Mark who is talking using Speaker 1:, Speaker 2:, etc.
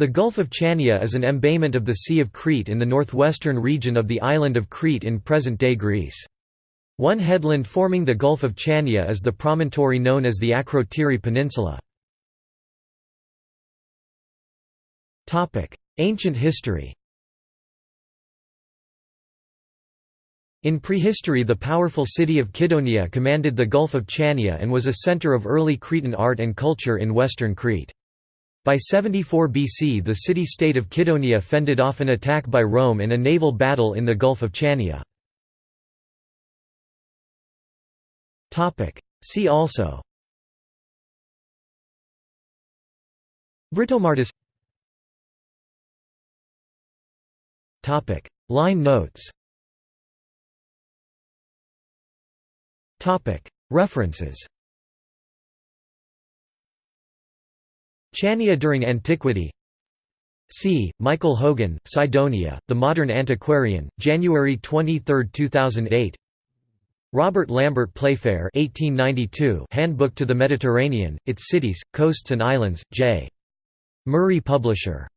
Speaker 1: The Gulf of Chania is an embayment of the Sea of Crete in the northwestern region of the island of Crete in present-day Greece. One headland forming the Gulf of Chania is the promontory known as the Akrotiri Peninsula. Ancient history In prehistory the powerful city of Kydonia commanded the Gulf of Chania and was a center of early Cretan art and culture in western Crete. By 74 BC the city-state of Kydonia fended off an attack by Rome in a naval battle in the Gulf of Chania. See also. Britomartis. Line notes. References Chania during antiquity C. Michael Hogan, Cydonia, The Modern Antiquarian, January 23, 2008 Robert Lambert Playfair 1892 Handbook to the Mediterranean, its cities, coasts and islands, J. Murray Publisher